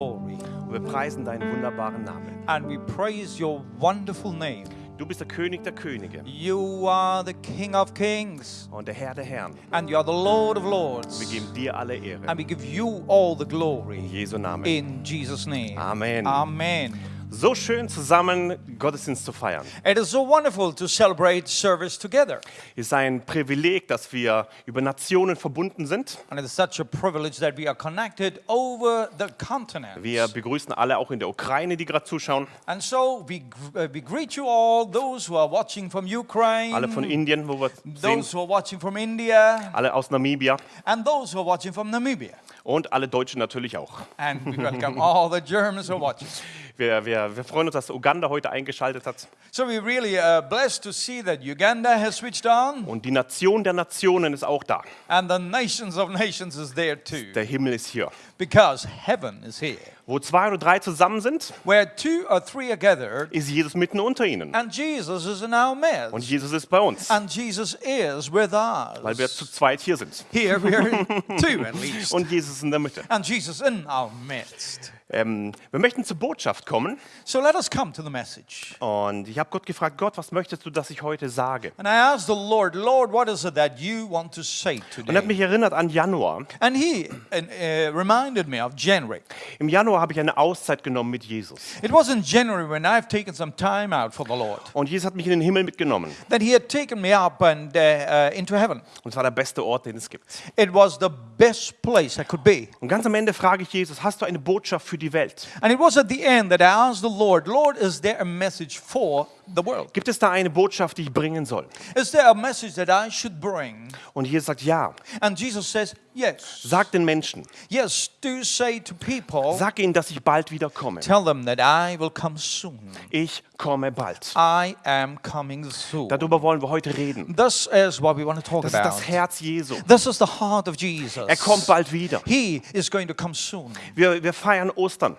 Und wir preisen deinen wunderbaren Namen. And we praise your wonderful name. Du bist der König der Könige You are the King of kings und der Herr der Herren. and you are the Lord of lords. Wir geben dir alle Ehre. And we give you all the In glory Jesu Namen. in Jesus' name. Amen. Amen. So schön zusammen Gottesdienst zu feiern. It is so wonderful to celebrate service together. Es ist ein Privileg, dass wir über Nationen verbunden sind. And it is such a privilege that we are connected over the continent. Wir begrüßen alle auch in der Ukraine, die gerade zuschauen. And so we, uh, we greet you all, those who are watching from Ukraine, Alle von Indien, wo wir sehen. those who are watching from India, Alle aus Namibia. and those who are watching from Namibia. Und alle Deutschen natürlich auch. And we welcome all the Germans who are watching. Wir, wir, wir freuen uns, dass Uganda heute eingeschaltet hat. So we're really uh, blessed to see that Uganda has switched on, Und die Nation der Nationen ist auch da. and the nations of nations is there too, Der Himmel ist hier. because heaven is here. Wo zwei oder drei zusammen sind, Where two or three are gathered, ist Jesus mitten unter ihnen. and Jesus is in our Und midst, Jesus ist bei uns, and Jesus is with weil wir us. zu zweit hier sind. Here we are two at least, Und Jesus ist in der Mitte. and Jesus in our midst. Ähm, wir möchten zur Botschaft kommen. So let us come to the message. Und ich habe Gott gefragt, Gott, was möchtest du, dass ich heute sage? And I asked the Lord, Lord, what is it that you want to say Und er hat today? mich erinnert an Januar. And he uh, uh, reminded me of January. Im Januar habe ich eine Auszeit genommen mit Jesus. It was in January when I've taken some time out for the Lord. Und Jesus hat mich in den Himmel mitgenommen. That he had taken me up and uh, uh, into heaven. Und es war der beste Ort, den es gibt. It was the best place I could be. Und ganz am Ende frage ich Jesus, hast du eine Botschaft für die Welt? And it was at the end that I asked the Lord, Lord, is there a message for the world? Gibt es da eine Botschaft, die ich bringen soll? Is there a message that I should bring? Und Jesus sagt, ja. And Jesus says, yes. Sag den Menschen, Yes, do say to people, sag ihnen, dass ich bald wieder komme. tell them that I will come soon. Ich komme bald. I am coming soon. Darüber wollen wir heute reden. This is what we want to talk Das ist about. das Herz Jesu. This is the heart of Jesus. Er kommt bald wieder. He is going to come soon. Wir, wir feiern Ostern.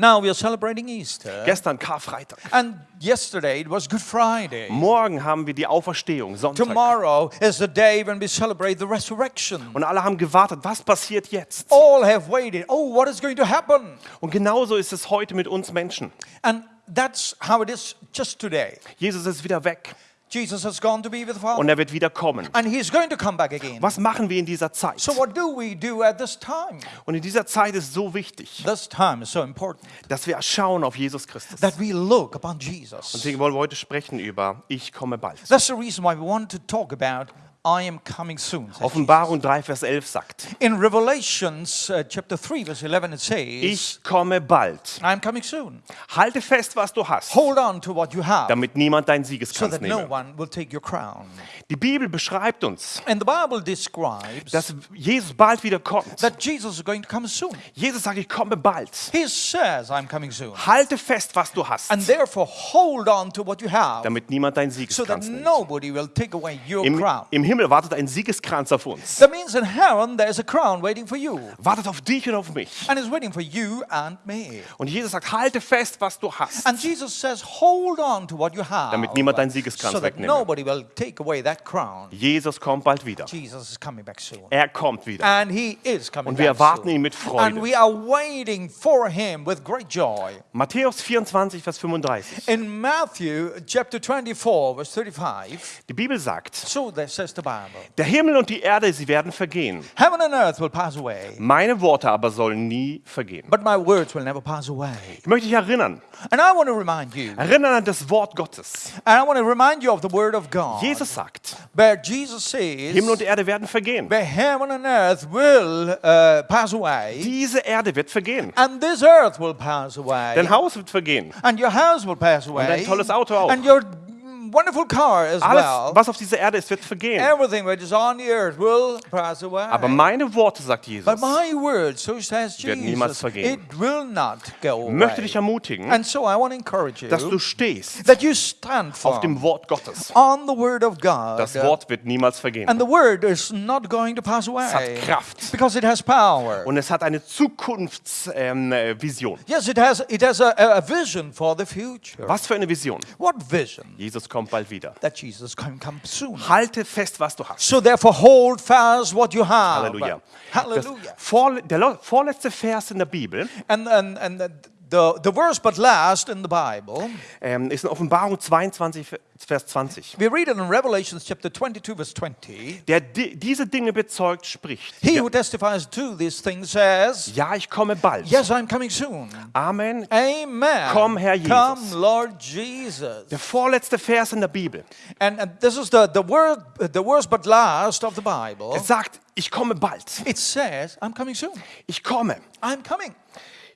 Now we are celebrating Easter. Gestern Karfreitag. And yesterday it was Good Friday. Morgen haben wir die Auferstehung, Sonntag. Tomorrow is the day when we celebrate the resurrection. Und alle haben gewartet, was passiert jetzt? All have waited. Oh, what is going to happen? Und genauso ist es heute mit uns Menschen. And that's how it is just today. Jesus ist wieder weg Jesus has gone to be with the und Father. er wird wieder kommen. And he's going to come back again. Was machen wir in dieser Zeit? So what do we do at this time? Und in dieser Zeit ist so wichtig, This time is so important dass wir schauen auf Jesus Christus. that we look upon Jesus. Deswegen wollen wir heute sprechen über Ich komme bald. That's the reason why we want to talk about I am coming soon. Offenbarung 3, Vers 11 sagt, In Revelations uh, chapter 3 verse 11 it says, ich komme bald. I'm coming soon. Halte fest, was du hast, Hold on to what you have damit niemand deinen so Siegeskranz that no nehme. one will take your crown. Die Bibel beschreibt uns, And the Bible describes dass Jesus bald wieder kommt. that Jesus is going to come soon. Jesus sagt, ich komme bald. He says, I'm coming soon. Halte fest, was du hast, And therefore hold on to what you have damit niemand deinen so that Siegeskranz nimmt. nobody will take away your Im, crown. Im Himmel wartet ein Siegeskranz auf uns. That means in heaven there is a crown waiting for you. Wartet auf dich und auf mich. And it's waiting for you and me. Und Jesus sagt, halte fest, was du hast. And Jesus says, hold on to what you have. Damit niemand deinen Siegeskranz so wegnehme. nobody will take away that crown. Jesus kommt bald wieder. Jesus is coming back soon. Er kommt wieder. And he is coming Und wir erwarten ihn mit And Freude. we are waiting for him with great joy. Matthäus 24, Vers 35. In Matthew chapter 24, verse 35, Die Bibel sagt, so says der Himmel und die Erde, sie werden vergehen. Heaven and earth will pass away, Meine Worte aber sollen nie vergehen. but my words will never pass away. Ich möchte dich erinnern. And I want to remind you, Erinnern an das Wort Gottes. Jesus sagt, Himmel und Erde werden vergehen. uh, Diese Erde wird vergehen. Dein Haus wird vergehen. and your house will pass away, dein tolles Auto auch. Wonderful car as Alles, well. was auf dieser Erde ist, wird vergehen. Everything that is on the earth will pass away. Aber meine Worte, sagt Jesus, but my word, so says werden niemals Jesus, vergehen. it will not go möchte dich away. ermutigen, And so I want to encourage you dass du stehst that you stand auf dem firm Wort Gottes. on the word of God. Das Wort wird niemals vergehen. And the word is not going to pass away. hat Kraft. Because it has power. Und es hat eine Zukunftsvision. Ähm, äh. Yes, it has, it has a, a vision for the future. Was für eine Vision? What vision? Jesus kommt kommt bald wieder. that Jesus can come soon. Halte fest, was du hast. So therefore hold fast what you have. Halleluja. Das Hallelujah. vor, der vorletzte Vers in der Bibel And, and, and the, the, verse but last in the Bible, ähm, ist in Offenbarung 22, Vers 20. we read it in Revelation chapter 22 verse 20. Der di diese Dinge bezeugt, spricht. He Ja, who testifies to these things says, ja, ich komme bald. yes, I'm coming soon. Amen. Amen. Komm, Herr Jesus. Come, Lord Jesus. Der vorletzte Vers in der Bibel. And, and this is the, the word, the worst but last of the Bible. Es sagt, ich komme bald. It says, I'm coming soon. Ich komme. I'm coming.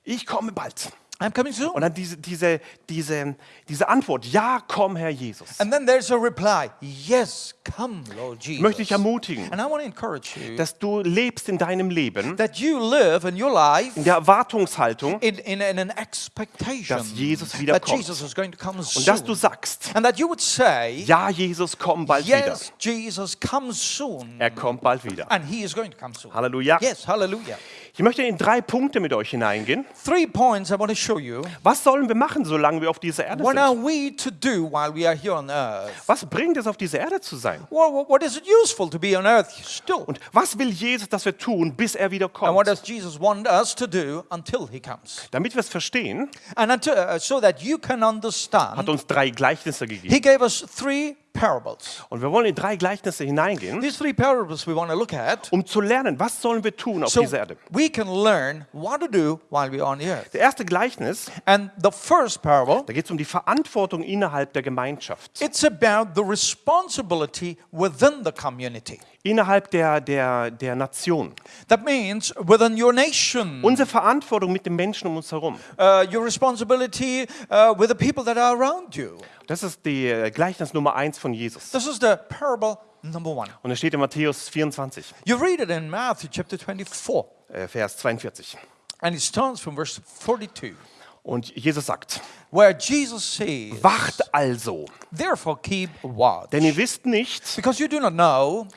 Ich komme bald. I'm coming soon. Und dann diese, diese, diese, diese Antwort, ja, komm, Herr Jesus. And then there's a reply, yes, come, Lord Jesus. Möchte ich ermutigen, And I want to encourage you dass du lebst in deinem Leben that you live in your life in der Erwartungshaltung in, in, in an expectation Dass Jesus that wiederkommt. Jesus is going to come und soon. dass du sagst, and that you would say, ja, Jesus, komm bald wieder. yes, Jesus comes soon. Er kommt bald wieder. And he is going to come soon. Halleluja. Yes, hallelujah. Ich möchte in drei Punkte mit euch hineingehen. Three points I want to show you. Was sollen wir machen, solange wir auf dieser Erde What are sind? we to do while we are here on earth? Was bringt es, auf dieser Erde zu sein? What, what- is it useful to be on earth still? Und was will Jesus, dass wir tun, bis er wieder And what kommt? does Jesus want us to do until he comes? Damit wir es verstehen, And until, uh, so that you can hat understand, uns drei Gleichnisse gegeben. he gave us three parables. Und wir wollen in drei Gleichnisse hineingehen, These three parables we want to look at um zu lernen, was sollen wir tun auf so dieser Erde. we can learn what to do while we're on the earth. Der erste Gleichnis, And the first parable, da geht es um die Verantwortung innerhalb der Gemeinschaft, it's about the responsibility within the community. Innerhalb der, der, der Nation. That means within your nation, Unsere Verantwortung mit den Menschen um uns herum. uh, your responsibility uh, with the people that are around you. Das ist die äh, Gleichnis Nummer eins von Jesus. This is the parable number one. Und es steht in Matthäus 24, You read it in Matthew chapter 24, äh, Vers 42. and it starts from verse 42, Und Jesus sagt, where Jesus says, wacht also, Therefore keep watch, denn ihr wisst nicht, because you do not know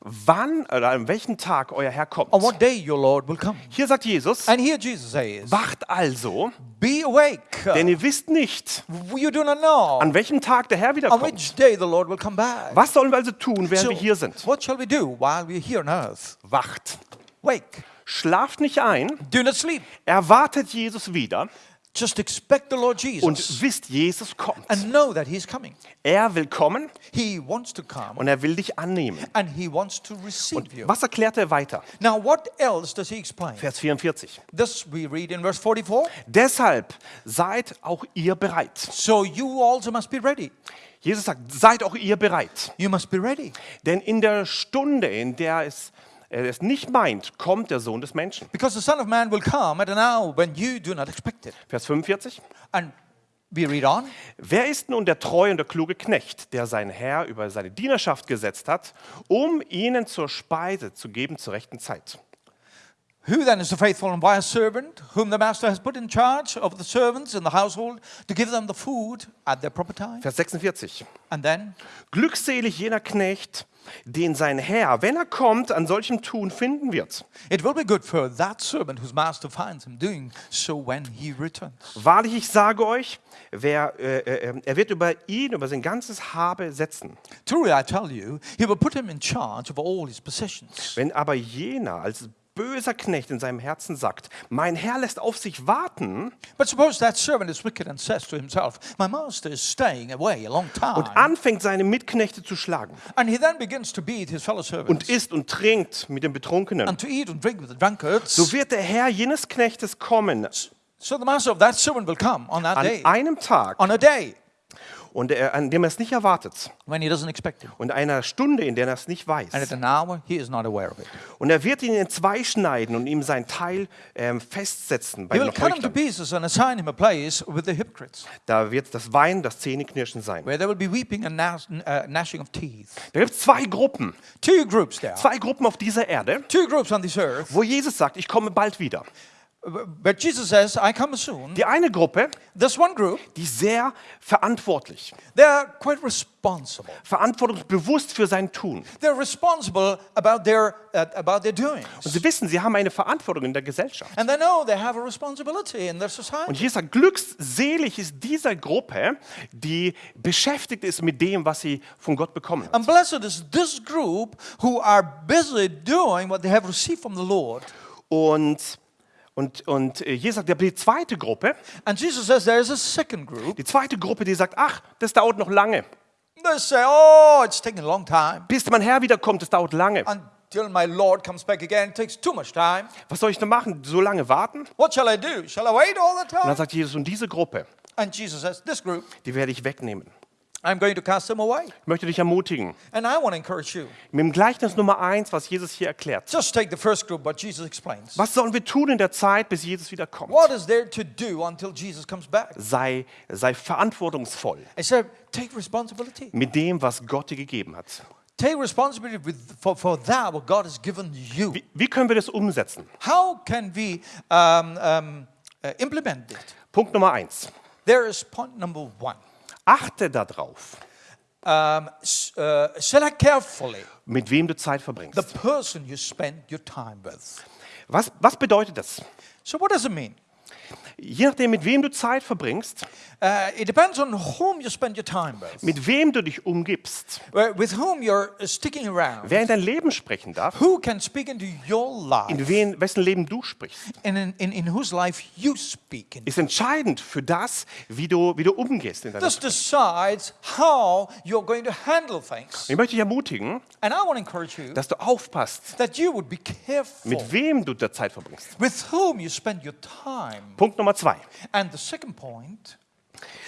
wann oder an welchem Tag euer Herr kommt. on what day your Lord will come. Hier sagt Jesus, And here Jesus says, wacht also, Be awake, denn ihr wisst nicht, you do not know an welchem Tag der Herr on wiederkommt. which day the Lord will come back. Was sollen wir also tun, während So, wir hier sind? what shall we do while we're here on earth? Wacht. Wake, Schlaft nicht ein, do not sleep. erwartet Jesus wieder Just expect the Lord und Jesus wisst, Jesus kommt. and know that He's coming. Er will kommen He wants to come und er will dich annehmen. and He wants to receive you. Was erklärt er weiter? Now, what else does He explain? Vers 44. This we read in verse 44. Deshalb seid auch ihr bereit. So you also must be ready. Jesus sagt, seid auch ihr bereit. You must be ready. Denn in der Stunde, in der es, er es nicht meint, kommt der Sohn des Menschen. Because the Son of Man will come at an hour when you do not expect it. Vers 45. And we read on. Wer ist nun der treue und der kluge Knecht, der sein Herr über seine Dienerschaft gesetzt hat, um ihnen zur Speise zu geben zur rechten Zeit? Who then is the faithful and wise servant whom the master has put in charge of the servants in the household to give them the food at their proper time? Vers 46. And then, Glückselig jener Knecht, den sein Herr, wenn er kommt, an solchem Tun finden wird. it will be good for that servant whose master finds him doing so when he returns. Wahrlich, ich sage euch, wer, äh, äh, er wird über ihn, über sein ganzes Habe setzen. Truly, I tell you, he will put him in charge of all his possessions. Wenn aber jener als böser Knecht in seinem Herzen sagt, mein Herr lässt auf sich warten. But suppose that servant is wicked and says to himself, My master is staying away a long time. und anfängt, seine Mitknechte zu schlagen. And he then begins to beat his fellow servants. Und isst und trinkt mit den Betrunkenen, and to eat and drink with the drunkards. so wird der Herr jenes Knechtes kommen. So the master of that servant will come on that an day, einem Tag, on a day und er, an dem er es nicht erwartet when he doesn't expect it, und einer Stunde, in der er es nicht and at weiß. an hour he is not aware of it. Und er wird ihn in zwei schneiden und ihm sein Teil ähm, festsetzen bei He den will cut him to Heuchlern. pieces and assign him a place with the hypocrites, Da wird das Weinen, das Zähneknirschen sein. where there will be weeping and uh, gnashing of teeth. Da gibt es zwei Gruppen, Two groups there, zwei Gruppen auf dieser Erde, two groups on this earth, wo Jesus sagt, ich komme bald wieder. But Jesus says, I come soon. Die eine Gruppe, This one group, die ist sehr verantwortlich, they're quite responsible. verantwortungsbewusst für sein Tun. They're responsible about their, uh, about their doings. Und sie wissen, sie haben eine Verantwortung in der Gesellschaft. And they know they have a responsibility in their society. Und Jesus sagt, glückselig ist dieser Gruppe, die beschäftigt ist mit dem, was sie von Gott bekommen hat. And blessed is this group who are busy doing what they have received from the Lord. Und, und, und äh, Jesus sagt, aber die zweite Gruppe, And Jesus says there is a second group. die zweite Gruppe, die sagt, ach, das dauert noch lange. They say, oh, it's taking a long time. Bis mein Herr wiederkommt, das dauert lange. Until my Lord comes back again, it takes too much time. Was soll ich denn machen? So lange warten? What shall I do? Shall I wait all the Und dann time? sagt Jesus, und diese Gruppe, And Jesus says, this group, die werde ich wegnehmen. I'm going to cast them away. Ich möchte dich ermutigen. And I want to encourage you. Mit dem Gleichnis Nummer eins, was Jesus hier erklärt. Just take the first group, what Jesus explains. Was sollen wir tun in der Zeit, bis Jesus wiederkommt? What is there to do until Jesus comes back? Sei, sei verantwortungsvoll I said, take responsibility. mit dem, was Gott dir gegeben hat. Take responsibility with, for, for that what God has given you. Wie, wie können wir das umsetzen? How can we um, um, uh, implement it? Punkt Nummer eins. There is point number one. Achte darauf, Um, uh, select carefully mit wem du Zeit the verbringst. person you spend your time with. Was, was bedeutet das? So, what does it mean? Je nachdem, mit wem du Zeit verbringst, Uh, it depends on whom you spend your time with, mit wem du dich umgibst, uh, with whom you're uh, sticking around, wer in dein Leben sprechen darf, who can speak into your life, in wen, wessen Leben du sprichst, in, in, in whose life you speak. In. ist entscheidend für das, wie du, wie du umgehst in deiner This decides how you're going to handle things. Ich möchte dich ermutigen, And I want to encourage you dass du aufpasst, that you would be careful mit wem du da Zeit verbringst. with whom you spend your time. Punkt Nummer zwei. And the second point,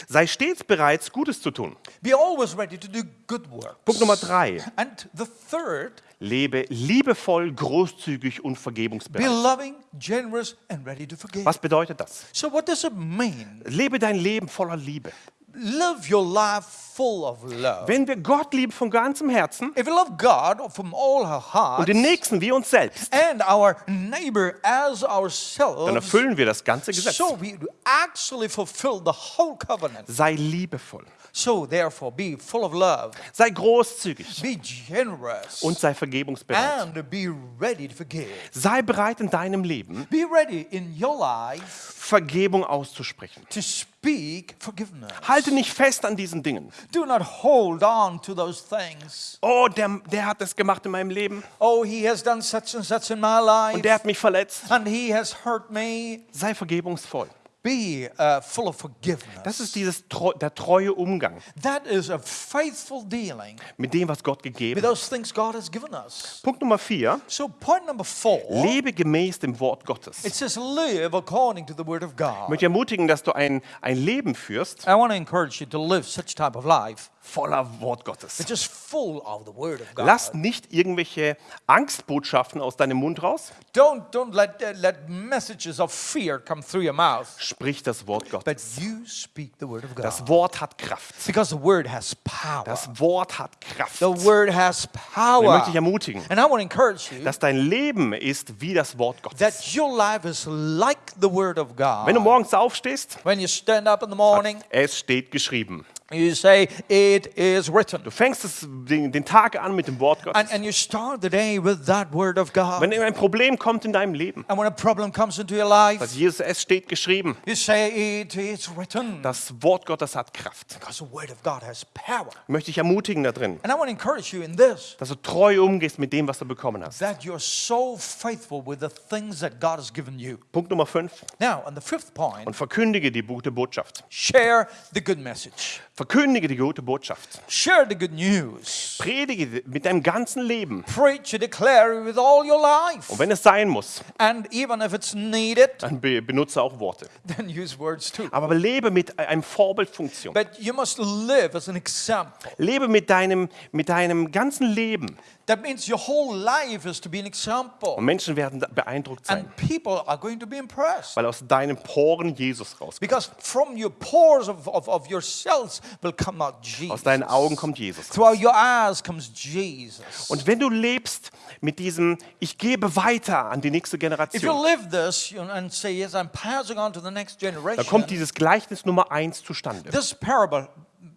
Sei stets bereit, Gutes zu tun. be always ready to do good works. Punkt Nummer drei. And the third, Lebe liebevoll, großzügig und be vergebungsbereit. loving, generous, and ready to forgive. Was bedeutet das? So, what does it mean? Lebe dein Leben voller Liebe. Live your life full of love. Wenn wir Gott lieben von ganzem Herzen If we love God from all our und hearts den Nächsten wie uns selbst, and our neighbor as dann ourselves, erfüllen wir das ganze Gesetz. so we actually fulfill the whole covenant. Sei liebevoll, So, therefore, be full of love, sei großzügig be generous, und sei vergebungsbereit. and be ready to forgive. Sei bereit in deinem Leben, Be ready in your life Vergebung auszusprechen. to speak forgiveness. Halte nicht fest an diesen Dingen. Do not hold on to those things. Oh, der, der hat das gemacht in meinem Leben Oh, he has done such and such in my life, und der hat mich verletzt. and he has hurt me. Sei vergebungsvoll. Be uh, full of forgiveness. Das ist dieses der treue Umgang that is a faithful dealing mit dem, was Gott gegeben hat. those things God has given us. Punkt Nummer vier. So, point number four, Lebe gemäß dem Wort Gottes. it says, live according to the word of Ich God. möchte ermutigen, dass du ein, ein Leben führst I want to encourage you to live such type of life voller Wort Gottes. Lass nicht irgendwelche Angstbotschaften aus deinem Mund raus. Don't, don't let, uh, let messages of fear come through your mouth, Sprich das Wort but Gottes. you speak the word of God. Das Wort hat Kraft. because the word has power. Das Wort hat Kraft. the word has Und ich möchte dich ermutigen, And I want to encourage you dass dein Leben ist wie das Wort Gottes. that your life is like the word of God. Wenn du morgens aufstehst, when you stand up in the morning, es steht geschrieben. You say, It is written. Du fängst es, den, den Tag an mit dem Wort And, Gottes. and you start the day with that word of God. Wenn ein Problem kommt in deinem Leben, and when a problem comes into your life, sagt Jesus, es steht geschrieben. you say, It is written. Das Wort Gottes hat Kraft. because the word of God has power. Ich möchte dich ermutigen da drin, And I want to encourage you in this dass du treu umgehst mit dem, was du bekommen hast. that you're so faithful with the things that God has given you. Punkt Nummer 5. Now, on the fifth point, Und verkündige die gute Botschaft. share the good message. Verkündige die gute Botschaft. Share the good news. Predige mit deinem ganzen Leben. Preach and declare it with all your life. Und wenn es sein muss, And even if it's needed, dann be benutze auch Worte. then use words too. Aber lebe mit einem Vorbildfunktion. But you must live as an example. Lebe mit deinem, mit deinem ganzen Leben That means your whole life is to be an example. Und Menschen werden da beeindruckt sein, And people are going to be impressed. weil aus deinen Poren Jesus rauskommt. Because from your pores of, of, of your cells will come out Jesus. Aus deinen Augen kommt Jesus. raus. Throughout your eyes comes Jesus. Und wenn du lebst mit diesem, ich gebe weiter an die nächste If you Generation, live this and say, Yes, I'm passing on to the next dann generation, kommt dieses Gleichnis Nummer eins zustande, this parable,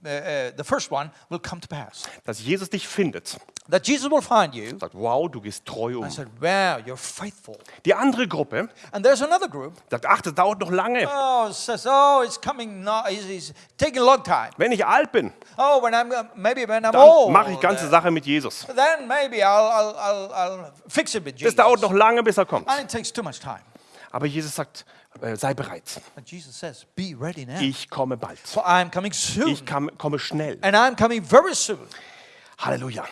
uh, uh, the first one, will come to pass. dass Jesus dich findet. That Jesus will find you Sagt, wow, du gehst treu um. and said, Wow, you're faithful. Die andere Gruppe And there's another group. sagt, ach, das dauert noch lange. Oh, says, oh, it's coming. No, it's, it's taking a long time. Wenn ich alt bin, Oh, when I'm uh, maybe when I'm old, mache ich ganze Sache mit Jesus. then maybe I'll, I'll, I'll, I'll fix it with Das Jesus. dauert noch lange, bis er kommt. And it takes too much time. Aber Jesus sagt, äh, sei bereit. But Jesus says, "Be ready now, Ich komme bald. for I'm coming soon, Ich kam, komme schnell. and I'm coming very soon." Halleluja.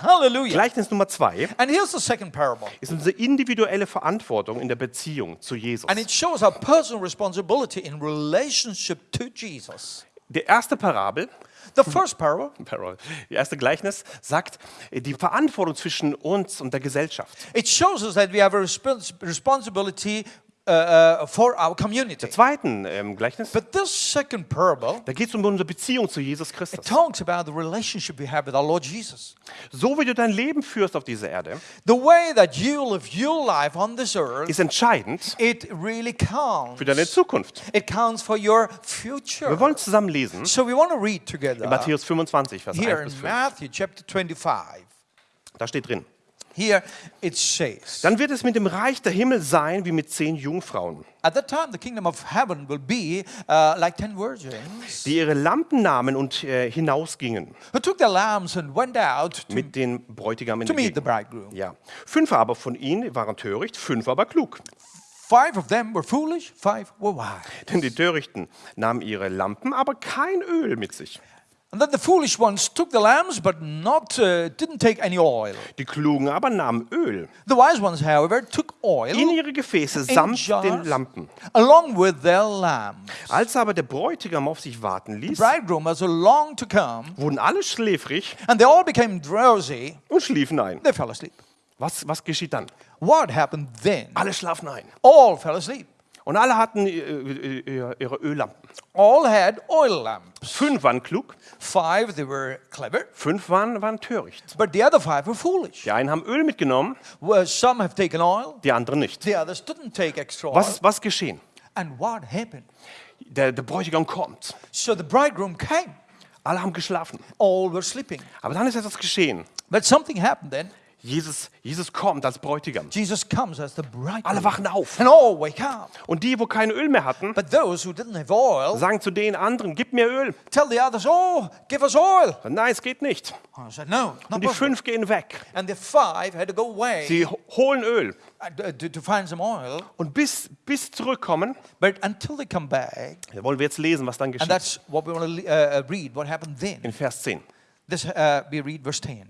Hallelujah. Gleichnis Nummer zwei And here's the second parable, ist unsere individuelle Verantwortung in der Beziehung zu Jesus. and it shows our personal responsibility in relationship to Jesus. Die erste Parabel, The first parable, Parabel, die erste Gleichnis sagt äh, die Verantwortung zwischen uns und der Gesellschaft. it shows us that we have a respons- responsibility uh, for our community. Der zweiten ähm, Gleichnis, But this second parable da geht es um unsere Beziehung zu Jesus it Christus. talks about the relationship we have with our Lord Jesus. So wie du dein Leben führst auf dieser Erde, The way that you live your life on this earth, ist entscheidend it really counts. für deine Zukunft. It counts for your future. Wir wollen zusammen lesen So we want to read together in Matthäus 25, Vers here 1 bis in 5. Matthew chapter 25. Da steht drin. Here it says, Dann wird es mit dem Reich der Himmel sein wie mit zehn Jungfrauen, At that time the kingdom of heaven will be uh, like ten virgins die ihre Lampen nahmen und äh, hinausgingen who took their lamps and went out to, mit den Bräutigam to meet the bridegroom. Ja. Fünf aber von ihnen waren töricht, fünf aber klug. Five of them were foolish, five were wise. Denn die Törichten nahmen ihre Lampen, aber kein Öl mit sich. And then the foolish ones took the lamps, but not uh, didn't take any oil. Die Klugen aber nahmen Öl The wise ones, however, took oil in ihre Gefäße samt jars den Lampen. along with their lamps. Als aber der Bräutigam auf sich warten The ließ, bridegroom was long to come, wurden alle schläfrig and they all became drowsy. und schliefen ein. They fell asleep. Was, was geschieht dann? What happened then? Alle schlafen ein. All fell asleep. Und alle hatten äh, äh, ihre Öllampen. All had oil lamps. Fünf waren klug, Five, they were clever, fünf waren, waren töricht. but the other five were foolish. Die einen haben Öl mitgenommen, Well, some have taken oil, die anderen nicht. the others didn't take extra oil. Was was geschehen? And what happened? Der, der Bräutigam kommt. So the bridegroom came. Alle haben geschlafen. All were sleeping. Aber dann ist etwas geschehen. But something happened then. Jesus, Jesus kommt als Bräutigam. Jesus comes as the Alle bridegroom. wachen auf. And all wake up. Und die, wo kein Öl mehr hatten, But those who didn't have oil sagen zu den anderen, gib mir Öl. tell the others, oh, give us oil. Nein, es geht nicht. I said, no, not Und die fünf gehen weg. And the five had to go away Sie ho- holen Öl. uh, to, to find some oil. Und bis, bis zurückkommen, But until they come back, wollen wir jetzt lesen, was dann and geschieht. that's what we want to uh, read, what happened then. In Vers 10. This, uh, we read verse 10.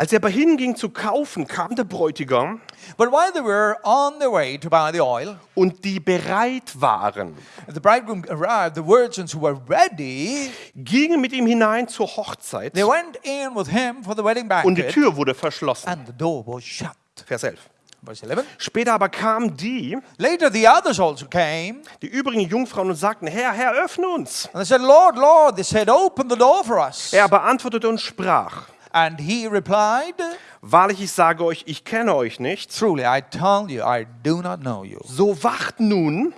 Als er aber hinging zu kaufen, kam der Bräutigam But while they were on their way to buy the oil, und die bereit waren, the bridegroom arrived, the virgins who were ready, gingen mit ihm hinein zur Hochzeit they went in with him for the wedding und die banquet, Tür wurde verschlossen. and the door was shut. Vers 11. Verse 11. Später aber kamen die, Later the others also came, die übrigen Jungfrauen und sagten, Herr, Herr, öffne uns. and they said, Lord, Lord, they said, open the door for us. Er beantwortete und sprach, And he replied, wahrlich, ich sage euch, ich kenne euch nicht. Truly, I tell you, I do not know you. So wacht nun,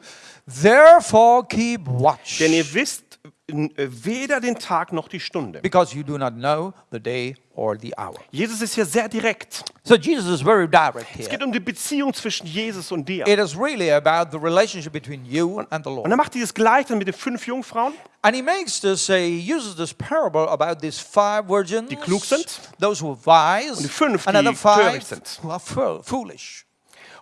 Therefore keep watch, denn ihr wisst weder den Tag noch die Stunde. because you do not know the day or the hour. Jesus ist hier sehr direkt. So Jesus is very direct Es here. geht um die Beziehung zwischen Jesus und dir. It is really about the relationship between you and the Und Lord. er macht dieses Gleichnis mit den fünf Jungfrauen. And he makes this, he uses this parable about these five virgins, Die klug sind. those who are wise, Und die fünf, and die other five sind. who are fo- foolish.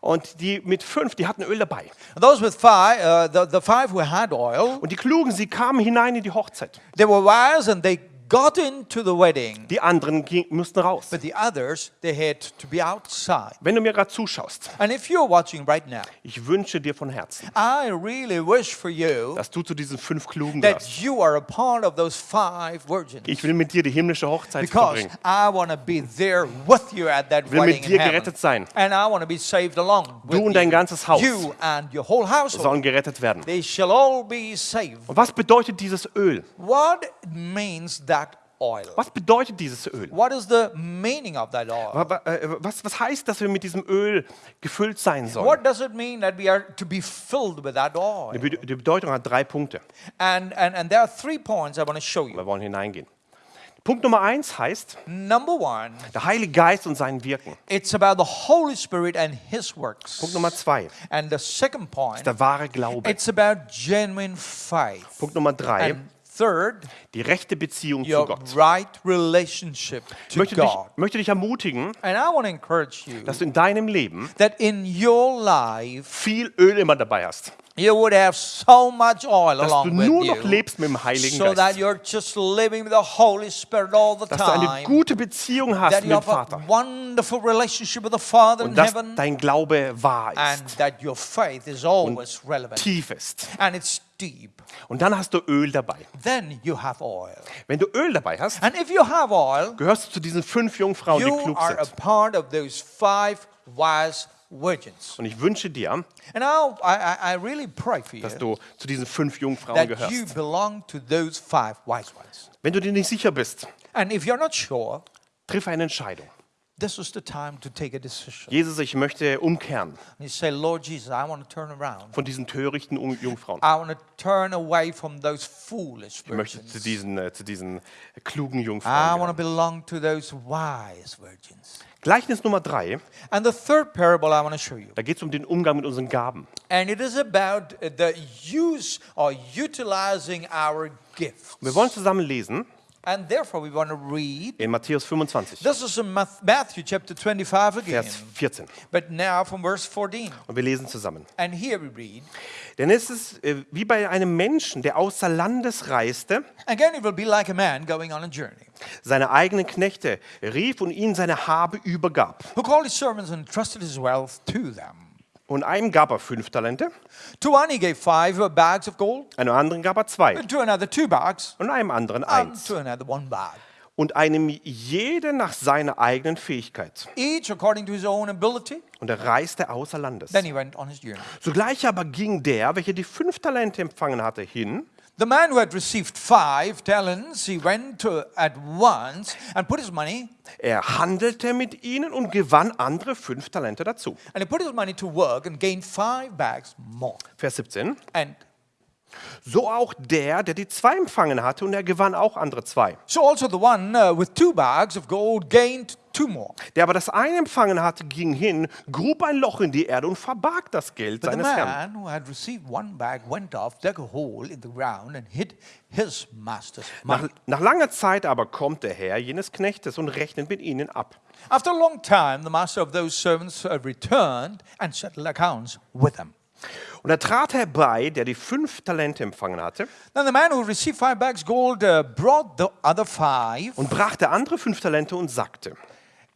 Und die mit fünf, die hatten Öl dabei. Those with five, uh, the, the five who had oil, Und die Klugen, sie kamen hinein in die Hochzeit. they were wise and they got into the wedding, Die anderen ging, mussten raus. but the others, they had to be outside. Wenn du mir gerade zuschaust, And if you're watching right now, ich wünsche dir von Herzen, I really wish for you dass du zu diesen fünf Klugen that gehörst. you are a part of those five virgins. Ich will mit dir die himmlische Hochzeit Because verbringen. I want to be there with you at that will mit wedding dir gerettet sein. And I want to be saved along with Du und dein ganzes Haus You and your whole household. sollen gerettet werden. They shall all be saved. Und was bedeutet dieses Öl? What means that oil? Was bedeutet dieses Öl? What is the meaning of that oil? Äh, Was, was heißt, dass wir mit diesem Öl gefüllt sein sollen? What does it mean that we are to be filled with that Die oil? Be- die Bedeutung hat drei Punkte. And, and, and there are three points I want to show you. Wir wollen hineingehen. Punkt Nummer eins heißt, Number one, der Heilige Geist und sein Wirken. it's about the Holy Spirit and His works. Punkt Nummer zwei, And the second point, der wahre Glaube. it's about genuine faith. Punkt Nummer drei, And third, die rechte Beziehung zu Gott. right relationship Ich to möchte dich, möchte dich ermutigen, And I want to encourage you dass du in deinem Leben that in your life viel Öl immer dabei hast. you would have so much oil Dass du along with nur noch you lebst mit dem Heiligen so that Geist. you're just living with the Holy Spirit all the Dass du eine time. gute Beziehung hast That mit dem Vater. wonderful relationship with the Father in Und dass heaven dein Glaube wahr and ist, that your faith is always relevant tief ist. and it's deep. Und dann hast du Öl dabei. Then you have oil. Wenn du Öl dabei hast, And if you have oil, gehörst du zu diesen fünf Jungfrauen, die you klug are a sind. part of those five wise virgins. Und ich wünsche dir, And I, I, I really pray for you dass du zu diesen fünf Jungfrauen that you gehörst. belong to those five wise ones. Wenn du dir nicht sicher bist, And if you're not sure, triff eine Entscheidung. This is the time to take a decision. Jesus, ich möchte umkehren And you say, Lord Jesus, I want to turn around. von diesen törichten Jungfrauen. I want to turn away from those foolish Ich möchte zu diesen, äh, zu diesen klugen I Jungfrauen want to belong to those wise virgins. Gleichnis Nummer drei, And the third parable I want to show you. da geht es um den Umgang mit unseren Gaben. And it is about the use or utilizing our gifts. Wir wollen zusammen lesen And therefore, we want to read. in Matthäus 25, This is in Matthew chapter 25 again. Vers 14. But now from verse 14. Und wir lesen zusammen. And here we read Denn es ist äh, wie bei einem Menschen, der außer Landes reiste, Again, it will be like a man going on a journey, seine eigenen Knechte rief und ihnen seine Habe übergab. who called his servants and entrusted his wealth to them. Und einem gab er fünf Talente, To one he gave five bags of gold, einem anderen gab er zwei and to another two bags, und einem anderen and eins. to another one bag. Und einem jede nach seiner eigenen Fähigkeit. Each according to his own ability. Und er reiste außer Landes. Then he went on his journey. Sogleich aber ging der, welcher die fünf Talente empfangen hatte, hin The man who had received five talents, he went at once and put his money, Er handelte mit ihnen und gewann andere fünf Talente dazu. and he put his money to work and gained five bags more. Vers 17. And So auch der, der die zwei empfangen hatte, und er gewann auch andere zwei. so also the one uh, with two bags of gold gained two more. Der aber das eine empfangen hatte, ging hin, grub ein Loch in die Erde und verbarg das Geld But the seines Herrn. man who had received one bag went off, dug a hole in the ground, and hid his master's Nach, money. nach langer Zeit aber kommt der Herr jenes Knechtes und rechnet mit ihnen ab. After a long time, the master of those servants uh, returned and settled accounts with them. Und er trat herbei, der die fünf Talente empfangen hatte, Then the man who received five bags gold uh, brought the other five, und brachte andere fünf Talente und sagte,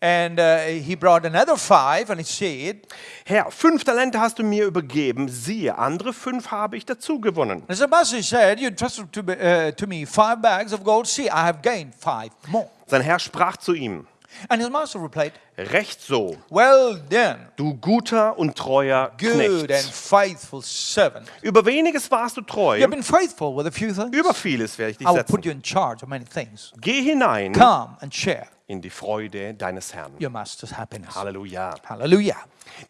and uh, he brought another five, and he said, Herr, fünf Talente hast du mir übergeben, siehe, andere fünf habe ich dazu gewonnen. And the master said, You entrusted to, uh, to me five bags of gold. See, I have gained five more. Sein Herr sprach zu ihm, And his master replied, Recht so, Well done, du guter und treuer good and Knecht. faithful servant. Über weniges warst du treu, You have been faithful with a few things. über vieles werde ich dich I will setzen. put you in charge of many things. Geh hinein Come and share in die Freude deines Herrn. your master's happiness. Halleluja. Hallelujah.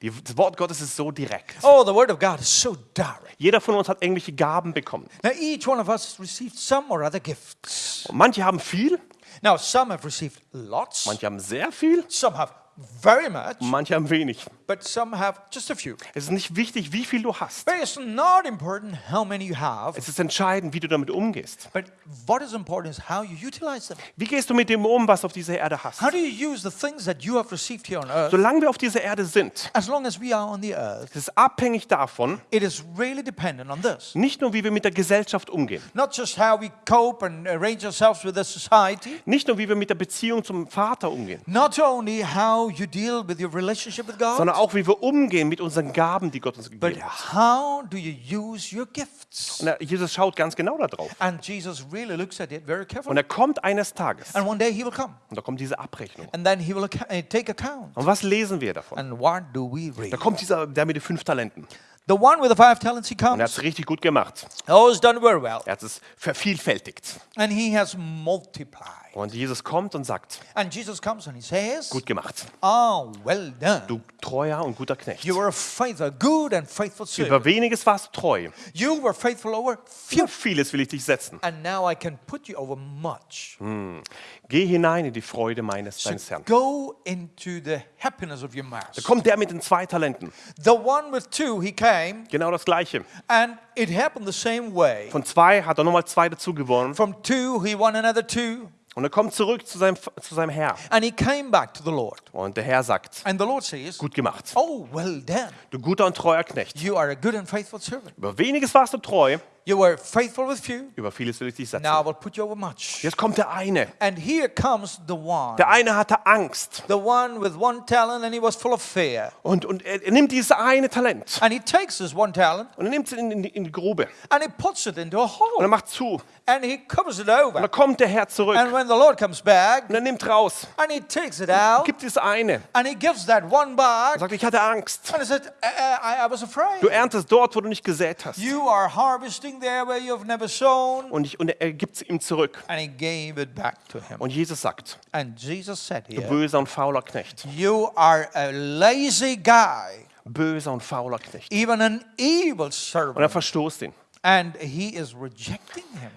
Die, das Wort Gottes ist so direkt. Oh, the word of God is so direct. Jeder von uns hat irgendwelche Gaben bekommen. Now, each one of us has received some or other gifts. Und manche haben viel, Now, some have received lots, manche haben sehr viel some have very much, manche haben wenig. but some have just a few. Es ist nicht wichtig, wie viel du hast. But it's not important how many you have, Es ist entscheidend, wie du damit umgehst. but what is important is how you utilize them. Wie gehst du mit dem um, was du auf dieser Erde hast? How do you use the things that you have received here on earth? Solange wir auf dieser Erde sind, As long as we are on the earth, es ist abhängig davon, it is really dependent on this. nicht nur, wie wir mit der Gesellschaft umgehen, Not just how we cope and arrange ourselves with the society, nicht nur, wie wir mit der Beziehung zum Vater umgehen, not only how you deal with your relationship with God, sondern auch, wie wir umgehen mit unseren Gaben, die Gott uns gegeben hat. how do you use your gifts? Und Jesus schaut ganz genau darauf. And Jesus really looks at it very Und carefully. er kommt eines Tages And one day he will come, und da kommt diese Abrechnung. and then he will acc- take account. Und was lesen wir davon? And what do we Da read? kommt dieser, der mit den fünf Talenten. The one with the five talents, he Und er hat comes. es richtig gut gemacht. Oh, he's done very well. Er hat es vervielfältigt. And he has multiplied. Und Jesus kommt und sagt, And Jesus comes and he says, gut gemacht, Oh, well done. du treuer und guter Knecht. You were a faithful, good and faithful servant. Über weniges warst du treu. You were faithful over few, vieles will ich dich setzen. and now I can put you over much. Geh hinein in die Freude meines So deines Herrn. go into the happiness of your Da master. kommt der mit den zwei Talenten. The one with two, he came, Genau das Gleiche. and it happened the same way. Von zwei hat er nochmal zwei dazu gewonnen. From two, he won another two, Und er kommt zurück zu seinem, zu seinem Herr. and he came back to the Lord. Und der Herr sagt, And the Lord says, gut gemacht. Oh, well done. Du guter und treuer Knecht. You are a good and faithful servant. Über weniges warst du treu. You were faithful with few, Über vieles will ich dich setzen. now I will put you over much. Jetzt kommt der eine. And here comes the one. Der eine hatte Angst. The one with one talent, and he was full of fear. Und, und er, er nimmt dieses eine Talent. And he takes this one talent Und er nimmt es in, in, die- in die Grube. and he puts it into a Und er hole macht zu. and he covers it Und over. dann kommt der Herr zurück. And when the Lord comes back Und er nimmt raus. and he takes it out Gibt es eine. and he gives that one Er back sagt, ich hatte Angst. and he said, I, I, I was Du afraid. erntest dort, wo du nicht gesät hast. You are harvesting there where you've never sown. Und, ich, und er gibt es ihm zurück. And he gave it back to him. Und Jesus sagt, And Jesus said du here, böser und fauler Knecht. You are a lazy guy, Böser und fauler Knecht. even an evil Und er servant. verstoßt ihn. And he is rejecting him.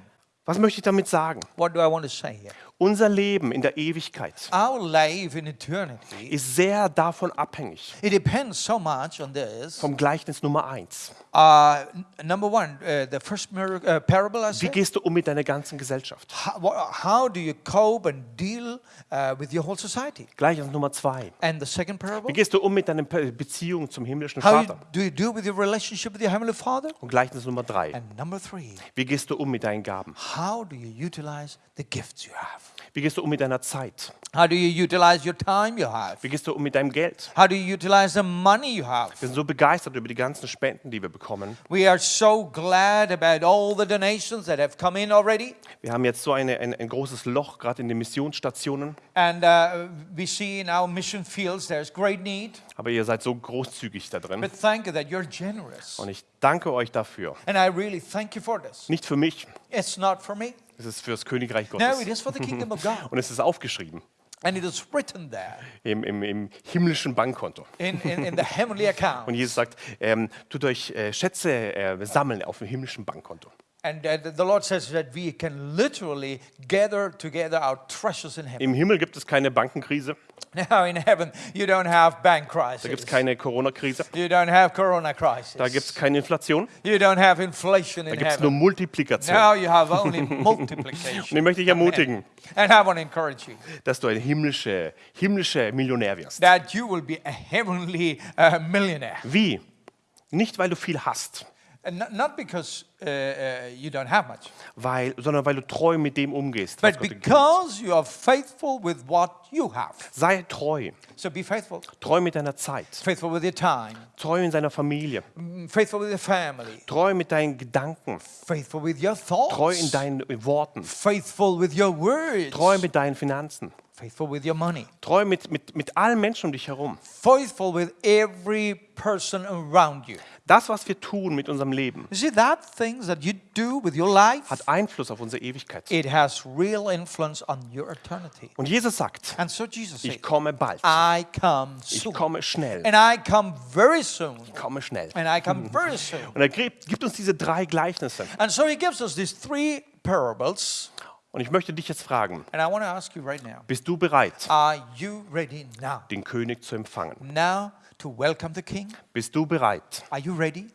Was möchte ich damit sagen? What do I want to say here? Unser Leben in der Ewigkeit Our life in eternity, ist sehr davon abhängig. it depends so much on this. Vom Gleichnis Nummer eins. Uh, n- number one, uh, the first mir- uh, parable I Wie gehst du um mit deiner ganzen Gesellschaft? How, how do you cope and deal uh, with your whole society? Gleichnis Nummer zwei. And the second parable, Wie gehst du um mit deiner Beziehung zum himmlischen how Vater? do you do with your relationship with your heavenly Father? Und Gleichnis Nummer drei. And number three, Wie gehst du um mit deinen Gaben? how do you utilize the gifts you have? Wie gehst du um mit deiner Zeit? How do you utilize your time you have? Wie gehst du um mit deinem Geld? How do you utilize the money you have? Wir sind so begeistert über die ganzen Spenden, die wir bekommen. We are so glad about all the donations that have come in already. Wir haben jetzt so eine, ein, ein großes Loch, gerade in den Missionsstationen. And uh, we see in our mission fields there's great need. Aber ihr seid so großzügig da drin. But thank you that you're generous. Und ich danke euch dafür. And I really thank you for this. Nicht für mich, It's not for me. Es ist für das Königreich No, Gottes. it is for the kingdom of God. Und es ist aufgeschrieben And it is written there im, im, im himmlischen Bankkonto. in, in, in the heavenly account. Und Jesus sagt, ähm, tut euch äh, Schätze äh, sammeln auf dem himmlischen Bankkonto. And the Lord says that we can literally gather together our treasures in heaven. Im Himmel gibt es keine Bankenkrise, Now in heaven, you don't have bank da gibt crisis. es keine Corona-Krise, You don't have corona crisis. da gibt es keine Inflation, You don't have inflation da in gibt es nur. Multiplikation. Now you have only Und multiplication. ich möchte dich ermutigen, And I want to encourage you dass du ein himmlischer himmlische Millionär wirst. that you will be a heavenly uh, millionaire. Wie? Nicht, weil du viel hast, not, because uh, uh, you don't have much, weil, sondern weil du treu mit dem umgehst. But because you are faithful with what you have. Sei treu, So be faithful. treu mit deiner Zeit, Faithful with your time, treu in seiner Familie, mm, faithful with your family, treu mit deinen Gedanken, faithful with your thoughts, treu in deinen Worten, faithful with your words, treu mit deinen Finanzen, faithful with your money, treu mit, mit, mit allen Menschen um dich herum. faithful with every person around you. Das, was wir tun mit unserem Leben, see, that things that you do with your life, hat Einfluss auf unsere Ewigkeit. it has real influence on your eternity. Und Jesus sagt, And so Jesus said, ich komme bald, I come ich soon. komme schnell, And I come very soon. ich komme schnell. And I come very soon. Und er gibt, gibt uns diese drei Gleichnisse. And so he gives us these three parables. Und ich möchte dich jetzt fragen, right now bist du bereit, now? den König zu empfangen? Now to welcome the king? Bist du bereit, Are you ready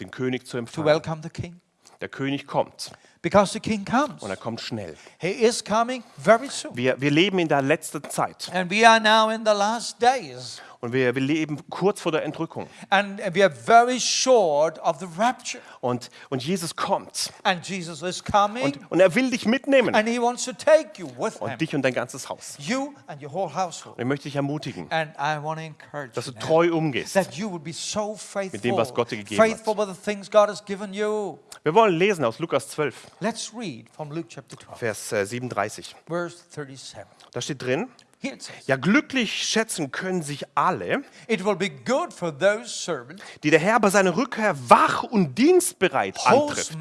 den König zu to empfangen? welcome the king? Der König kommt Because the king comes. und er kommt schnell. He is coming very soon. Wir, wir leben in der letzten Zeit And we are now in the last days. Und wir, wir leben kurz vor der Entrückung. And we are very short of the rapture. Und, und Jesus kommt And Jesus is coming. und, und er will dich mitnehmen and he wants to take you with him. und dich und dein ganzes Haus. You and your whole household. Und ich möchte dich ermutigen, And I want to encourage dass du treu umgehst. that you would be so faithful. dem, was Gott dir gegeben hat. faithful with the things God has given you. Wir wollen lesen aus Lukas 12, Let's read from Luke chapter 12, Vers äh, 37. verse 37. Da steht drin, ja glücklich schätzen können sich alle, It will be good for those servants die der Herr bei seiner Rückkehr wach und dienstbereit antrifft.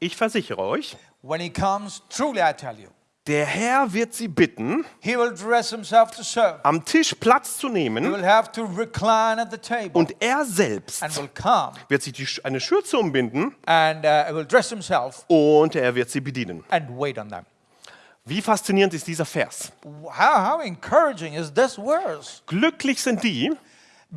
Ich versichere euch, when he comes. Truly, I tell you, der Herr wird sie bitten, he will dress himself to serve. am Tisch Platz zu He nehmen will have to recline at the table und er selbst wird sich eine Schürze umbinden and uh, und er wird sie bedienen. and wait on them. Wie faszinierend ist dieser Vers. How, how encouraging is this verse? Glücklich sind die,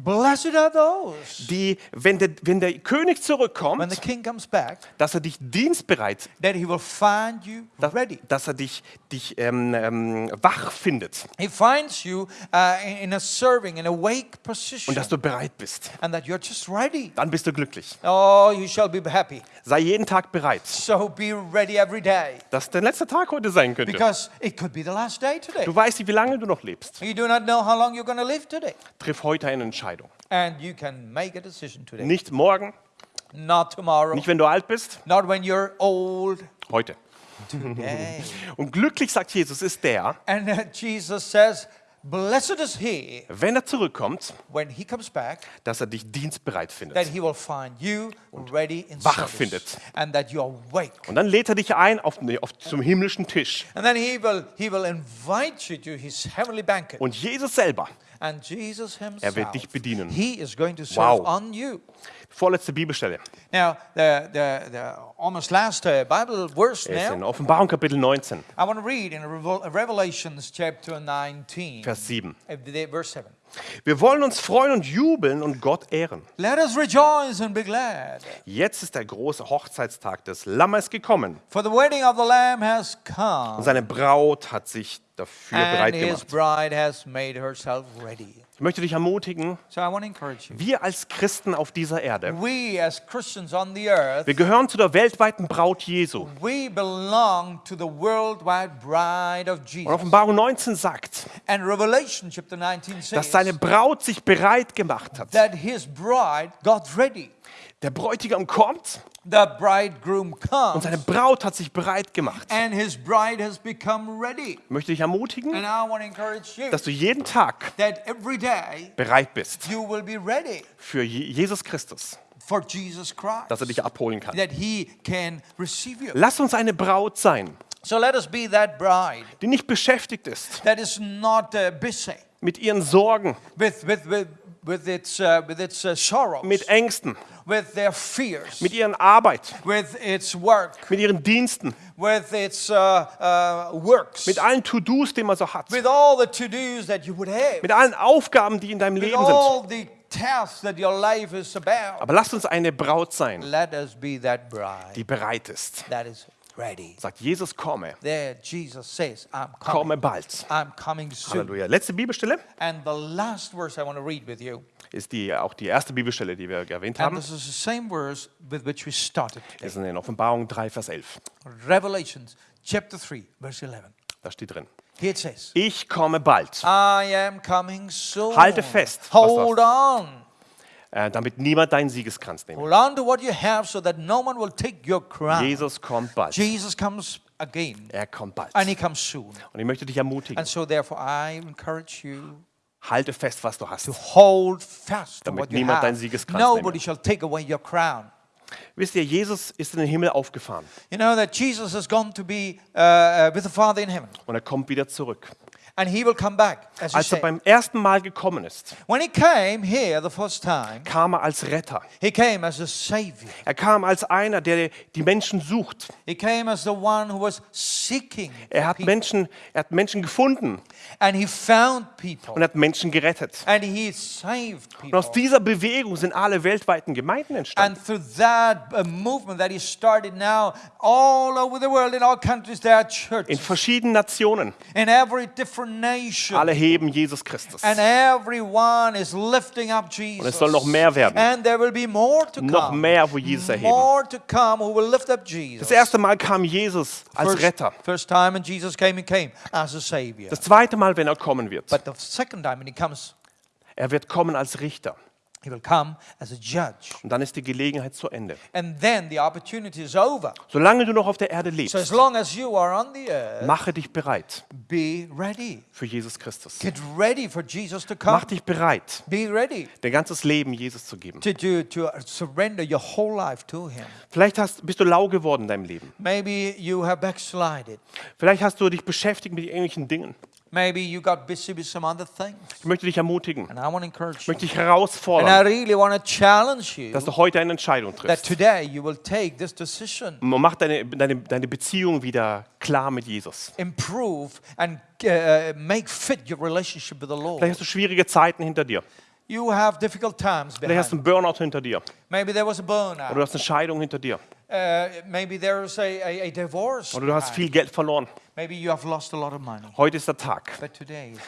Blessed are those die, wenn der, wenn der König when zurückkommt, the king comes back dass er dich dienstbereit, that he will find you dass, ready. dass er dich, dich ähm, ähm, wach findet He finds you uh, in, a serving, in a wake position, und dass du bereit bist. and that you're just ready. Dann bist du glücklich. Oh, you shall be happy. Sei jeden Tag bereit, So be ready every day dass der letzte Tag heute sein könnte. because it could be the last day today. Du weißt nicht, wie lange du noch lebst. You do not know how long you're going to live today. Triff heute eine Entscheidung. And you can make a decision today. Nicht morgen, Not tomorrow, nicht wenn du alt bist, not when you're old, heute. Und glücklich, sagt Jesus, ist der, and uh, Jesus says, Blessed is he wenn er zurückkommt, when he comes back, dass er dich dienstbereit that findet. he will find you ready in wach service, findet. and that you are awake. Und dann lädt er dich ein auf, auf, zum himmlischen Tisch. And then he will, he will invite you to his heavenly banquet. Und Jesus selber, Er wird dich bedienen. he is going to serve Wow. on you. vorletzte Bibelstelle, Now, the, the, the almost last uh, Bible verse ist in now, Offenbarung Kapitel 19, I want to read in Revel- Revelations chapter 19, Vers 7. uh, verse 7. Wir wollen uns freuen und jubeln und Gott ehren. Let us rejoice and be glad, Jetzt ist der große Hochzeitstag des Lammes gekommen. for the wedding of the Lamb has Und come, seine Braut hat sich dafür bereit gemacht. Ich möchte dich ermutigen, So I want to encourage you. wir als Christen auf dieser Erde, We as Christians on the earth, wir gehören zu der weltweiten Braut Jesu. we belong to the worldwide bride of Und Jesus. Offenbarung 19 sagt, And Revelation chapter 19 dass seine Braut sich bereit gemacht hat. Der Bräutigam kommt The bridegroom und comes, seine Braut hat sich bereit gemacht. and his bride has become ready. Ich möchte dich ermutigen, And I want to encourage you dass du jeden Tag that every day bereit bist you will be ready für Je- Jesus Christus, for Jesus Christ, dass er dich abholen kann. that he can receive you. Lass uns eine Braut sein, So let us be that bride die nicht beschäftigt ist that is not uh, busy mit ihren Sorgen, with, with, with, with its, uh, with its uh, sorrows, mit Ängsten, with their fears, mit ihren Arbeit, with its work, mit ihren Diensten, with its uh, uh, works, mit allen To-Dos, die man so hat, with all the to-dos that you would have, mit allen Aufgaben, die in deinem with Leben sind. all the tasks that your life is about. Aber lass uns eine Braut sein, Let us be that bride die bereit ist. that is. Sagt Jesus, komme, There, Jesus says, I'm coming. komme bald. I'm coming soon. Halleluja. Letzte Bibelstelle And the last verse I want to read with you, ist die, auch die erste Bibelstelle, die wir erwähnt haben. this is the same verse with which we started today. ist in Offenbarung 3, Vers 11. Revelations chapter 3, verse 11. Da steht drin. Here it says, Ich komme bald, I am coming soon. Halte fest, Hold on. Äh, damit niemand deinen Siegeskranz nimmt. Hold on to what you have so that no one will take your crown. Jesus kommt bald. Jesus comes again, Er kommt bald. and he comes soon. Und ich möchte dich ermutigen, And so therefore I encourage you halte fest, was du hast. to hold fast to Damit niemand deinen. Siegeskranz Nobody nehme. shall take away your crown. Wisst ihr, Jesus ist in den Himmel aufgefahren You know that Jesus has gone to be uh, uh, with the Father in heaven. und er kommt wieder zurück. And he will come back, as Als er beim ersten Mal gekommen ist, When he came here the first time, kam er als Retter. he came as a savior. Er kam als einer, der die Menschen sucht. He came as the one who was seeking Er hat people. Menschen, er hat Menschen gefunden and he found people und hat Menschen gerettet. and he saved Und aus people. dieser Bewegung sind alle weltweiten Gemeinden entstanden. And through that uh, movement that he started now, all over the world, in all countries, there are In churches. verschiedenen Nationen. In every different. Alle heben Jesus Christus. And everyone is lifting up Jesus. es soll noch mehr werden. And there will be more to Noch come. mehr, wo Jesus erheben. More to come who will lift up Jesus. Das erste Mal kam Jesus als first, Retter. first time when Jesus came, he came as a savior. Das zweite Mal, wenn er kommen wird, But the second time when he comes, er wird kommen als Richter. He will come as a judge. Und dann ist die Gelegenheit zu Ende. And then the opportunity is over. Solange du noch auf der Erde So as lebst, long as you are on the earth, mache dich bereit be ready. für Jesus Christus. Get ready for Jesus to come. Mach dich bereit, Be ready dein ganzes Leben Jesus zu geben. to, to, to surrender your whole life to Him. Vielleicht hast, bist du lau geworden in deinem Leben. Maybe you have backslided. Vielleicht hast du dich beschäftigt mit irgendwelchen Dingen. Maybe you got busy with some other things. Ich möchte dich ermutigen, And I want to encourage ich möchte dich herausfordern, really want to challenge you dass du heute eine Entscheidung that triffst. today you will take this decision, Und Mach deine, deine, deine Beziehung wieder klar mit Jesus. improve, and uh, make fit your relationship with the Vielleicht Lord. hast du schwierige Zeiten hinter dir. You have difficult times Vielleicht hast du einen Burnout hinter dir. Maybe there was a Oder du burnout. hast eine Scheidung hinter dir. Uh, maybe there's a, a, a divorce. Oder du hast viel Geld verloren. Maybe you have lost a lot of money. Heute ist der Tag,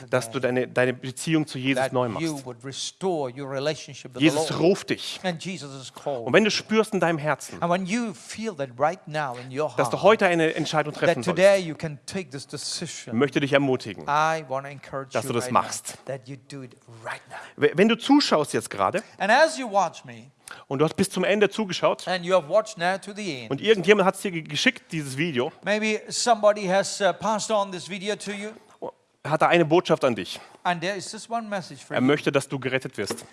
dass du deine, deine Beziehung zu Jesus neu you machst. would restore your relationship with Jesus ruft dich. And Jesus is Und wenn du spürst in deinem Herzen, And when you feel that right now in your dass du heart, heute eine Entscheidung that treffen today sollst, you can take this ich decision, möchte dich ermutigen. I want to encourage dass you du das machst. now, that you do it right now. Wenn du zuschaust jetzt gerade Und du hast bis zum Ende zugeschaut und irgendjemand hat es dir ge- geschickt, dieses Video, maybe somebody has uh, passed on this video to you, hat er eine Botschaft an dich. and there is this one message for Er you. möchte, dass du gerettet wirst.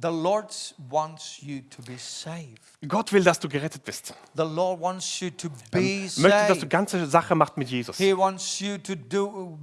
The Lord wants you to be saved. Gott will, dass du gerettet bist. The Lord wants you to Er be möchte, dass du ganze Sache macht mit Jesus. He wants you to do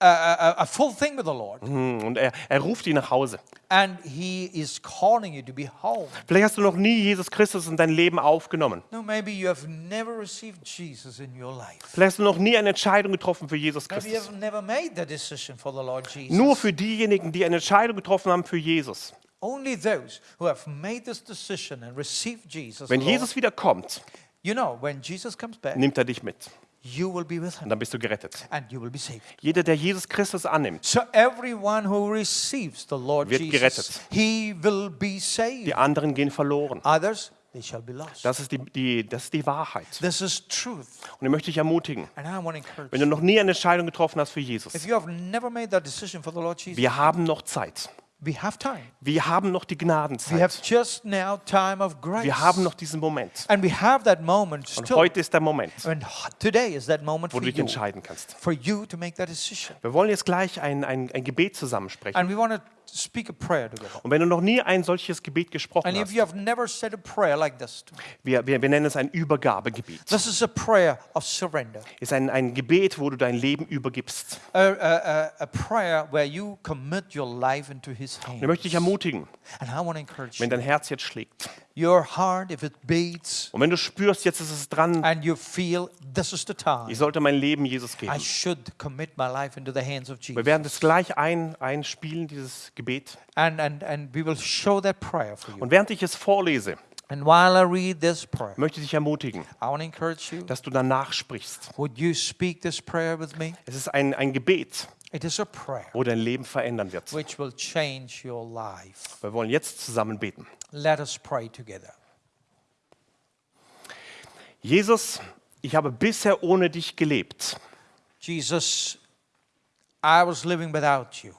a, a, full thing with the Lord. Hm, Und er, er ruft dich nach Hause. And He is calling you to be home. Vielleicht hast du noch nie Jesus Christus in dein Leben aufgenommen. No, maybe you have never received Jesus in your life. Vielleicht hast du noch nie eine Entscheidung getroffen für Jesus Maybe you Christus. have never made the decision for the Lord Jesus. Nur für diejenigen, die eine Entscheidung getroffen haben für Jesus. Only those who have made this decision and received Jesus. Wenn Jesus wieder kommt, you know, when Jesus comes back, nimmt er dich mit. You will be with Und dann bist du gerettet. and you will be saved. Jeder, der Jesus Christus annimmt, So everyone who receives the Lord Wird Jesus, gerettet. he will be saved. die anderen gehen verloren. Others, they shall be lost. Das ist die, die, das ist die Wahrheit. This is truth. Und ich möchte dich ermutigen, And I want to encourage wenn du noch nie eine Entscheidung getroffen hast für If Jesus, you have never made that decision for the Lord Jesus, wir haben noch Zeit. We have time. Wir haben noch die We have Gnadenzeit. just now time of grace. Wir haben noch diesen Moment. and we have that moment Und still. heute ist der Moment, and today is that moment wo for du dich you, entscheiden kannst. for you to make that decision. Wir wollen jetzt gleich ein, ein, ein Gebet zusammensprechen. And we want to speak a prayer together. Und wenn du noch nie ein solches Gebet gesprochen hast, you have never said a prayer like this, wir, wir, wir nennen es ein Übergabegebet. this is a prayer of surrender, ist ein, ein Gebet, wo du dein Leben übergibst. a, a, a, prayer where you commit your life into His Und hands. möchte dich ermutigen, And I want to encourage wenn dein Herz jetzt schlägt Your heart, if it beats, und wenn du spürst, jetzt ist es dran, and you feel this is the time, ich sollte mein Leben Jesus I geben. should commit my life into the hands of Wir Jesus. werden das gleich ein, einspielen, dieses Gebet. And, and, and we will show that prayer for you. Und während ich es vorlese, And while I read this prayer, möchte ich dich ermutigen, I want to encourage you. dass du danach sprichst. Would you speak this prayer with me? Es ist ein, ein Gebet, It is a prayer wo dein Leben verändern wird. which will change your life. Wir wollen jetzt zusammen beten. Let us pray together. Jesus, ich habe bisher ohne dich gelebt. Jesus, I was living without you.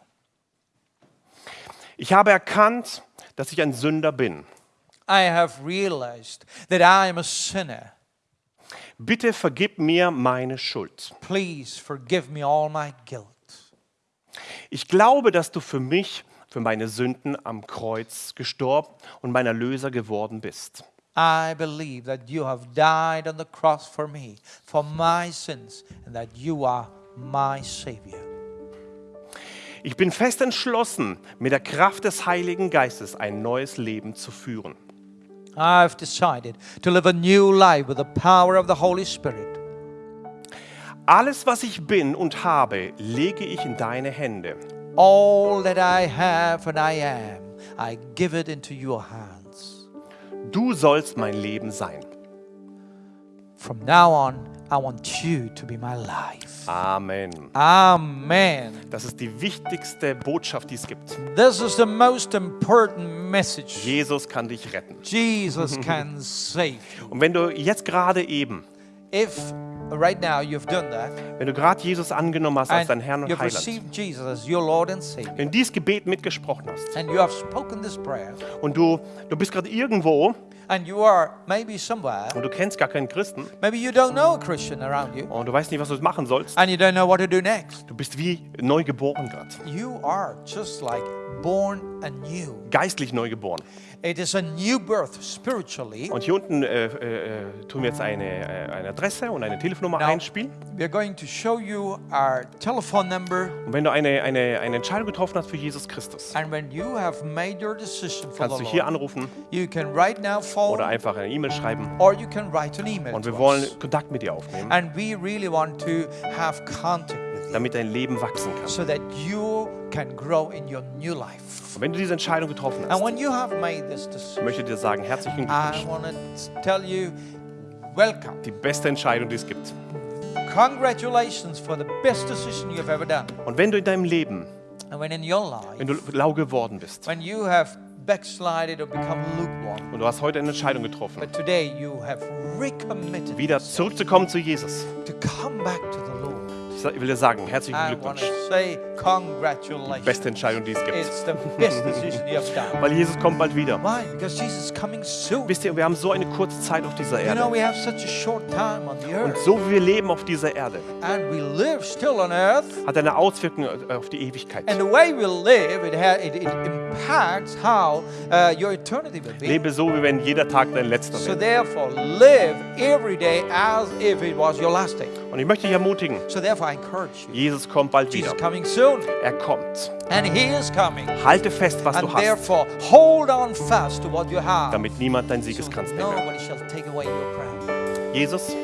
Ich habe erkannt, dass ich ein Sünder bin. I have realized that I am a sinner. Bitte vergib mir meine Schuld. Please forgive me all my guilt. Ich glaube, dass du für mich, für meine Sünden am Kreuz gestorben und mein Erlöser geworden bist. I believe that you have died on the cross for me, for my sins, and that you are my Savior. Ich bin fest entschlossen, mit der Kraft des Heiligen Geistes ein neues Leben zu führen. I've decided to live a new life with the power of the Holy Spirit. Alles, was ich bin und habe, lege ich in deine Hände. All that I have and I am, I give it into your hands. Du sollst mein Leben sein. From now on, I want you to be my life. Amen. Amen. Das ist die wichtigste Botschaft, die es gibt. This is the most important message. Jesus kann dich retten. Jesus can save you. Und wenn du jetzt gerade eben, If right now you've done that. Wenn du gerade Jesus angenommen hast als and dein Herrn und Heiland, received Jesus as your Lord and Savior, wenn du dieses Gebet mitgesprochen hast. And you have spoken this prayer, und du, du bist gerade irgendwo. And you are maybe somewhere, und du kennst gar keinen Christen. Maybe you don't know a Christian around you, und du weißt nicht, was du machen sollst, and you don't know what to do next. du bist wie neu geboren gerade. You are just like born anew. Geistlich neu geboren. It is a new birth spiritually. Und hier unten äh, äh, tun wir jetzt eine, äh, eine Adresse und eine Telefonnummer Now- einspielen. We're going to show you our telephone number, Und wenn du eine, eine, eine Entscheidung getroffen hast für Jesus Christus, and when you have made your decision for kannst the du hier Lord, anrufen you can right now phone oder einfach eine E-Mail schreiben. or you can write an email Und to wir wollen us. Kontakt mit dir aufnehmen, And we really want to have contact with you damit dein Leben wachsen kann. so that you can grow in your new life. Und wenn du diese Entscheidung getroffen And hast, when you have made this decision, möchte ich dir sagen, herzlichen I Glückwunsch. want to tell you, welcome. Die beste Entscheidung, die es gibt. Congratulations for the best decision you've ever done. Und wenn du in deinem Leben, And when in your wenn life, du lau geworden bist when you have backslided or become lukewarm, und du hast heute eine Entscheidung getroffen, but today you have recommitted wieder zurückzukommen zu Jesus, to come back to the Lord. Ich will dir sagen, herzlichen Glückwunsch. congratulations. Beste Entscheidung, die es gibt. Weil Jesus kommt bald wieder. Wisst ihr, wir haben so eine kurze Zeit auf dieser Erde. Und so wie wir leben auf dieser Erde, hat eine Auswirkung auf die Ewigkeit. Uh. Lebe so, wie wenn jeder Tag dein letzter So wäre. therefore, live every day as if it was your last day. Und ich möchte dich ermutigen. Jesus kommt bald wieder. Er kommt. and He is coming. Halte fest, was du hast, therefore, hold on fast to what you have. damit niemand deinen So Siegeskranz crown. Jesus,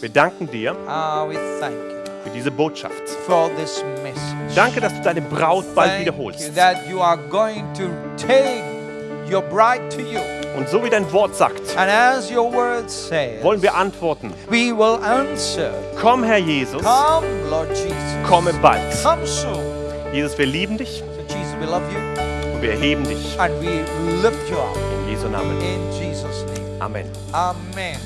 wir danken dir ah, für diese Botschaft. Danke, dass du deine Braut bald wiederholst. Und so wie dein Wort sagt, And as your word says, wollen wir antworten. we will answer. Komm, Herr Jesus, Come, Lord Jesus. komme bald. Come soon. Jesus, wir lieben dich So Jesus, we love you und wir erheben dich. and we lift you up In Jesu Namen. in Jesus' name. Amen. Amen.